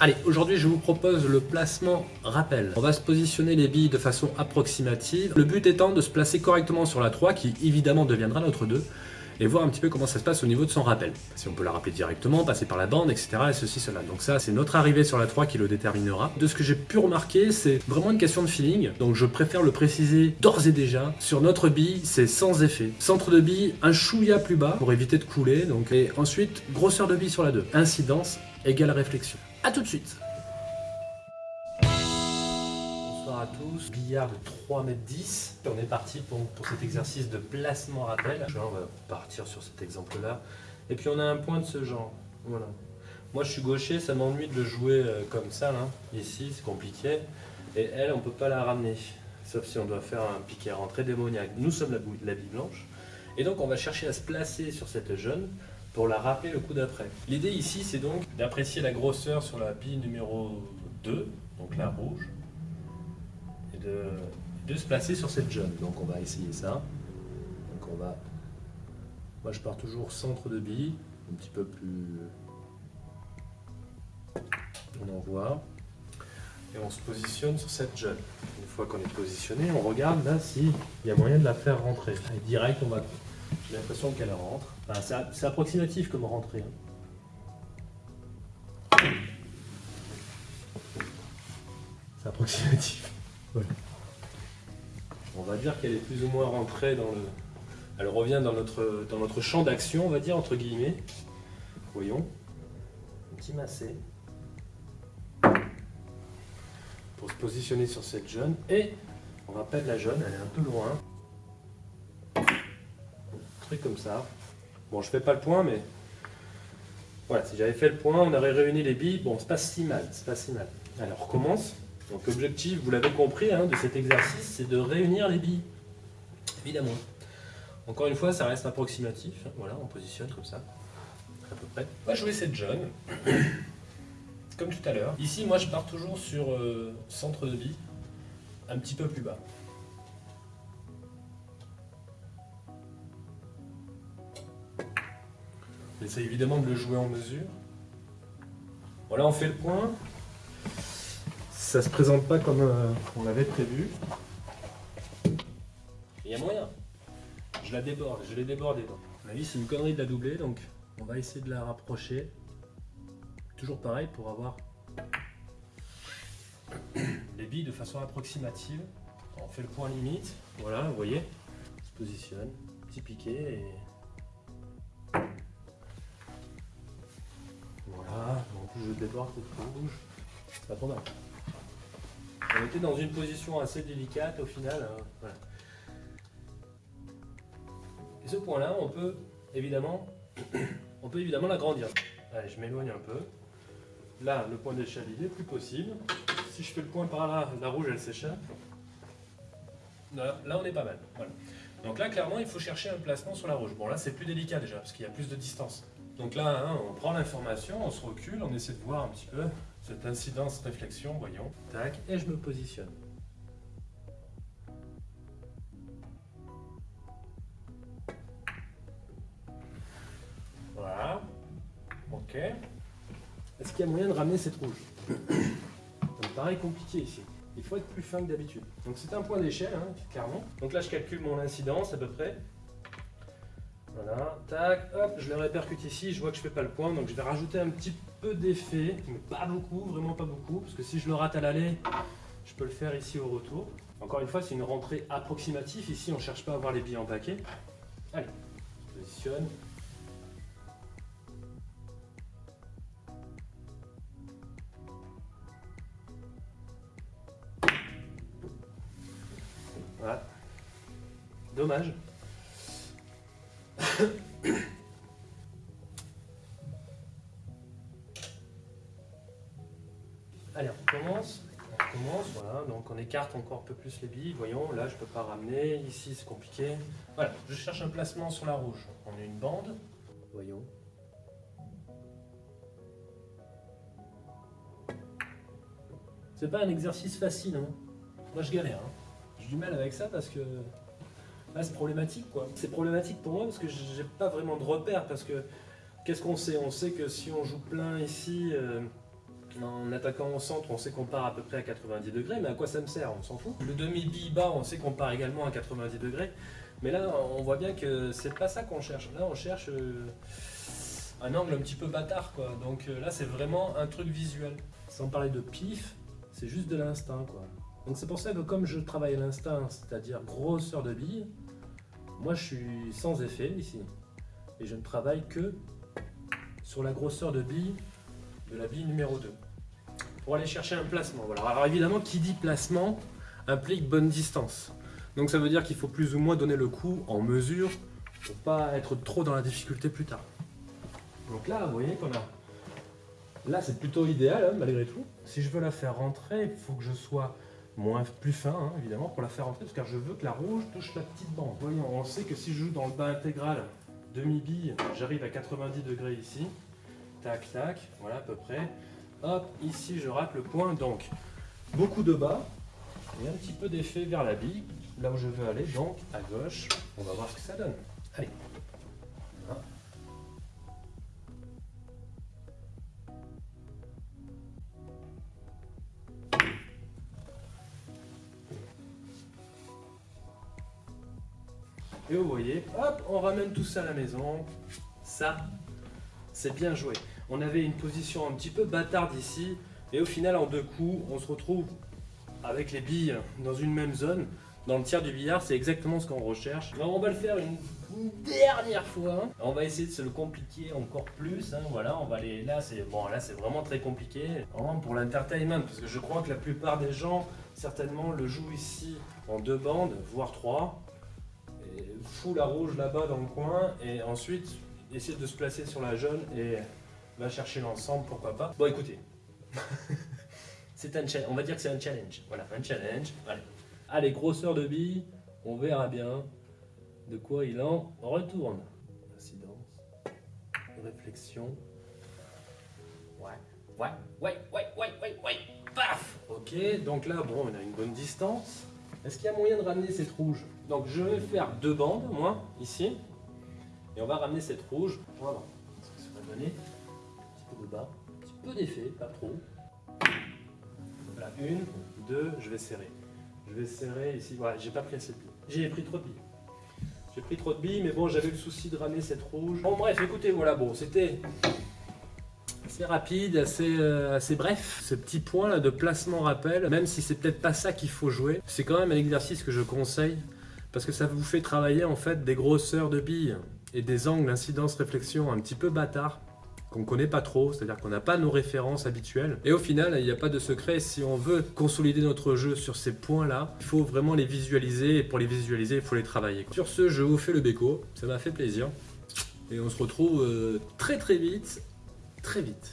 Allez, aujourd'hui je vous propose le placement rappel. On va se positionner les billes de façon approximative. Le but étant de se placer correctement sur la 3 qui évidemment deviendra notre 2 et voir un petit peu comment ça se passe au niveau de son rappel. Si on peut la rappeler directement, passer par la bande, etc. et ceci, cela. Donc ça, c'est notre arrivée sur la 3 qui le déterminera. De ce que j'ai pu remarquer, c'est vraiment une question de feeling. Donc je préfère le préciser d'ores et déjà. Sur notre bille, c'est sans effet. Centre de bille, un chouïa plus bas pour éviter de couler. Donc, et ensuite, grosseur de bille sur la 2. Incidence égale réflexion. A tout de suite Bonsoir à tous, billard de 3 m 10. On est parti pour, pour cet exercice de placement rappel. On va partir sur cet exemple-là. Et puis on a un point de ce genre. Voilà. Moi je suis gaucher, ça m'ennuie de jouer euh, comme ça, là. ici, c'est compliqué. Et elle, on peut pas la ramener, sauf si on doit faire un piqué rentrée démoniaque. Nous sommes la, la bille blanche. Et donc on va chercher à se placer sur cette jeune pour la rappeler le coup d'après. L'idée ici, c'est donc d'apprécier la grosseur sur la bille numéro 2, donc la rouge, et de, se placer sur cette jaune. Donc on va essayer ça. Donc on va... Moi je pars toujours centre de bille, un petit peu plus... On envoie. Et on se positionne sur cette jaune. Une fois qu'on est positionné, on regarde là s'il y a moyen de la faire rentrer. Et direct, on va j'ai l'impression qu'elle rentre. c'est approximatif comme rentrée. Hein. C'est approximatif. On va dire qu'elle est plus ou moins rentrée dans le... Elle revient dans notre, dans notre champ d'action, on va dire, entre guillemets. Voyons. Un petit massé. Pour se positionner sur cette jaune. Et on rappelle la jaune, elle est un peu loin comme ça. Bon, je fais pas le point, mais voilà, si j'avais fait le point, on aurait réuni les billes. Bon, c'est pas si mal, c'est pas si mal. Alors, on recommence. Donc, l'objectif, vous l'avez compris, hein, de cet exercice, c'est de réunir les billes. Évidemment. Encore une fois, ça reste approximatif. Voilà, on positionne comme ça, à peu près. On va jouer cette jaune, comme tout à l'heure. Ici, moi, je pars toujours sur euh, centre de bille, un petit peu plus bas. On essaie évidemment de le jouer en mesure. Voilà, on fait le point. Ça se présente pas comme euh, on l'avait prévu. Il y a moyen. Je la déborde, je l'ai débordée. À mon c'est une connerie de la doubler, donc on va essayer de la rapprocher. Toujours pareil pour avoir les billes de façon approximative. On fait le point limite. Voilà, vous voyez, on se positionne, petit piqué et je déborde cette rouge. On était dans une position assez délicate au final. Hein. Et ce point-là, on peut évidemment, on peut évidemment l'agrandir. Allez, je m'éloigne un peu. Là, le point d'échelle, il est plus possible. Si je fais le point par là, la rouge, elle s'échappe. Là, on est pas mal. Donc là, clairement, il faut chercher un placement sur la rouge. Bon, là, c'est plus délicat déjà, parce qu'il y a plus de distance. Donc là, hein, on prend l'information, on se recule, on essaie de voir un petit peu cette incidence réflexion, voyons. Tac, et je me positionne. Voilà. Ok. Est-ce qu'il y a moyen de ramener cette rouge? Ça me paraît compliqué ici. Il faut être plus fin que d'habitude. Donc c'est un point d'échelle, hein, clairement. Donc là, je calcule mon incidence à peu près. Voilà, tac, hop, je le répercute ici, je vois que je fais pas le point, donc je vais rajouter un petit peu d'effet, mais pas beaucoup, vraiment pas beaucoup, parce que si je le rate à l'aller, je peux le faire ici au retour. Encore une fois, c'est une rentrée approximative, ici on cherche pas à avoir les billes en paquet. Allez, je positionne. Voilà. Dommage. Allez, on commence. On commence, voilà. Donc on écarte encore un peu plus les billes. Voyons, là je peux pas ramener. Ici c'est compliqué. Voilà, je cherche un placement sur la rouge. On a une bande. Voyons. C'est pas un exercice facile. Hein. Moi je galère. Hein. J'ai du mal avec ça parce que c'est problématique quoi. C'est problématique pour moi parce que j'ai pas vraiment de repère parce que qu'est-ce qu'on sait? On sait que si on joue plein ici, euh, En attaquant au centre, on sait qu'on part à peu près à 90 degrés, mais à quoi ça me sert? On s'en fout. Le demi-bille bas, on sait qu'on part également à 90 degrés, mais là, on voit bien que c'est pas ça qu'on cherche. Là, on cherche euh, un angle un petit peu bâtard, quoi. Donc euh, là, c'est vraiment un truc visuel. Sans parler de pif, c'est juste de l'instinct, quoi. Donc c'est pour ça que comme je travaille l'instinct, c'est-à-dire grosseur de bille, moi je suis sans effet ici. Et je ne travaille que sur la grosseur de bille de la bille numéro 2. Pour aller chercher un placement. Alors évidemment, qui dit placement implique bonne distance. Donc ça veut dire qu'il faut plus ou moins donner le coup en mesure pour pas être trop dans la difficulté plus tard. Donc là, vous voyez qu'on a... Là, c'est plutôt idéal, hein, malgré tout. Si je veux la faire rentrer, il faut que je sois moins plus fin, hein, évidemment, pour la faire rentrer, parce que je veux que la rouge touche la petite bande. Voyons, on sait que si je joue dans le bas intégral demi-bille, j'arrive à 90 degrés ici. Tac, tac, voilà à peu près. Hop, ici je rate le point, donc beaucoup de bas et un petit peu d'effet vers la bille, là où je veux aller, donc à gauche. On va voir ce que ça donne. Allez. Et vous voyez, hop, on ramène tout ça à la maison. Ça, c'est bien joué. On avait une position un petit peu bâtarde ici, et au final, en deux coups, on se retrouve avec les billes dans une même zone. Dans le tiers du billard, c'est exactement ce qu'on recherche. Alors, on va le faire une, dernière fois. On va essayer de se le compliquer encore plus. Hein. Voilà, on va aller là. C'est bon, là, c'est vraiment très compliqué. Pour l'entertainment, parce que je crois que la plupart des gens certainement le jouent ici en deux bandes, voire trois fou la rouge là-bas dans le coin et ensuite essayer de se placer sur la jaune et va chercher l'ensemble, pourquoi pas. Bon écoutez, c'est un on va dire que c'est un challenge. Voilà, un challenge. Allez. Grosseur de bille, on verra bien de quoi il en retourne. Incidence, réflexion. Ouais, ouais, ouais, ouais, ouais, ouais, ouais. Paf Ok, donc là, bon, on a une bonne distance. Est-ce qu'il y a moyen de ramener cette rouge? Donc je vais faire deux bandes, moi, ici. Et on va ramener cette rouge. Voilà. Ce que ça va donner un petit peu de bas, un petit peu d'effet, pas trop. Voilà, une, deux, je vais serrer. Je vais serrer ici. Voilà, j'ai pas pris assez de billes. J'ai pris trop de billes. J'ai pris trop de billes, mais bon, j'avais le souci de ramener cette rouge. Bon, bref, écoutez, voilà, bon, c'était assez rapide, assez, euh, assez bref. Ce petit point là de placement rappel, même si c'est peut-être pas ça qu'il faut jouer, c'est quand même un exercice que je conseille parce que ça vous fait travailler en fait des grosseurs de billes et des angles incidence réflexion un petit peu bâtard qu'on connaît pas trop, c'est-à-dire qu'on n'a pas nos références habituelles. Et au final, il n'y a pas de secret, si on veut consolider notre jeu sur ces points-là, il faut vraiment les visualiser, et pour les visualiser, il faut les travailler. Sur ce, je vous fais le béco, ça m'a fait plaisir. Et on se retrouve euh, très très vite très vite.